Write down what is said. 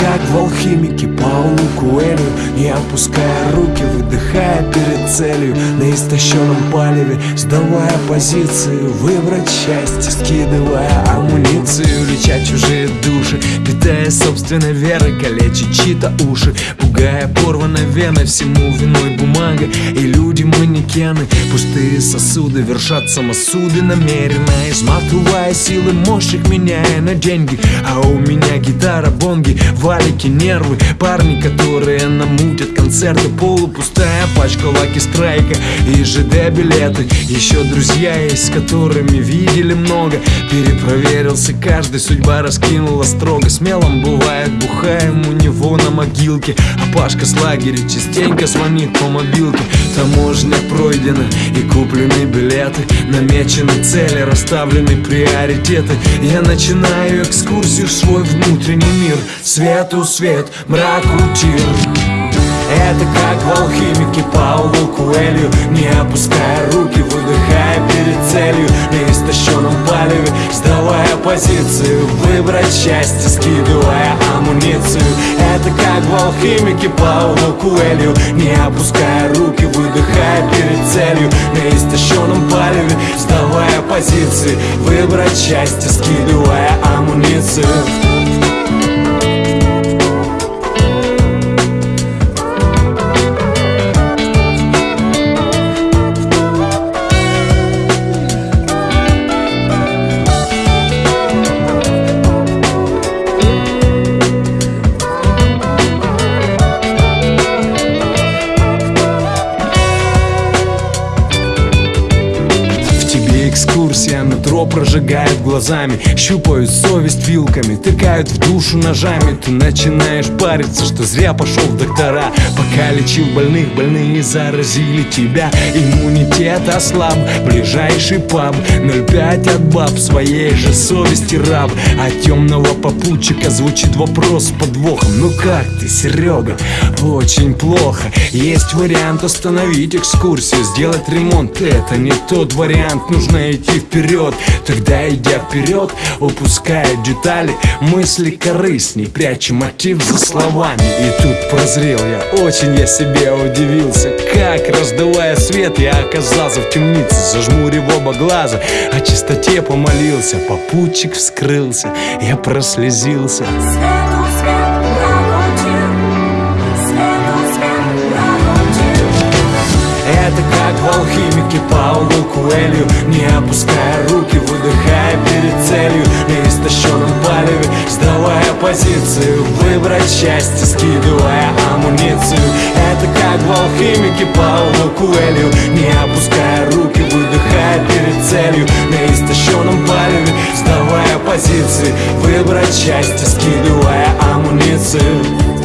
Это как в алхимике Паулу Куэлю Не опуская руки, выдыхая перед целью На истощенном палеве, сдавая позицию Выбрать счастье, скидывая амуницию Леча чужие души, питая собственной верой Калечить чьи-то уши, пугая порванной веной Всему виной бумага и люди манекены Пустые сосуды вершат самосуды намеренно Изматывая силы мощных, меняя на деньги А у меня гитара, бонги, валики, нервы Парни, которые концерты Полупустая пачка лаки страйка и ЖД билеты. Еще друзья есть, с которыми видели много. Перепроверился каждый, судьба раскинула строго. Смелым бывает, бухаем у него на могилке. А Пашка с лагеря частенько звонит по мобилке. Таможня пройдена и куплены билеты. Намечены цели, расставлены приоритеты. Я начинаю экскурсию в свой внутренний мир. Свету свет, мраку тир это как в алхимике Паулу Куэлью Не опуская руки, выдыхая перед целью. На истощенном палеве, сдавая позицию. Выбрать счастье, скидывая амуницию. Это как в алхимике Паулу Куэлью Не опуская руки, выдыхая перед целью. На истощенном палеве, сдавая позиции Выбрать счастье, скидывая амуницию экскурсия Нутро прожигает глазами Щупают совесть вилками Тыкают в душу ножами. Ты начинаешь париться, что зря пошел в доктора. Пока лечил больных, больные заразили тебя. Иммунитет ослаб, ближайший паб. 0,5 от баб, своей же совести раб. А темного попутчика звучит вопрос с подвохом. Ну как ты, Серега? Очень плохо. Есть вариант остановить экскурсию Сделать ремонт, это не тот вариант. Нужно идти вперед. Тогда идя вперед, упуская детали. Мысли корыстней, пряча мотив за словами. И тут прозрел я, очень я себе удивился. Как, раздувая свет, я оказался в темнице. Зажмурив оба глаза, о чистоте помолился. Попутчик вскрылся, я прослезился. Свету Это как в алхимике Паулу Куэлью Не опуская руки, выдыхая перед целью. На истощенном палеве, сдавая позицию. Выбрать счастье, скидывая амуницию. Это как в алхимике Паулу Куэлью. Не опуская руки, выдыхая перед целью. На истощенном палеве, сдавая позиции Выбрать счастье, скидывая амуницию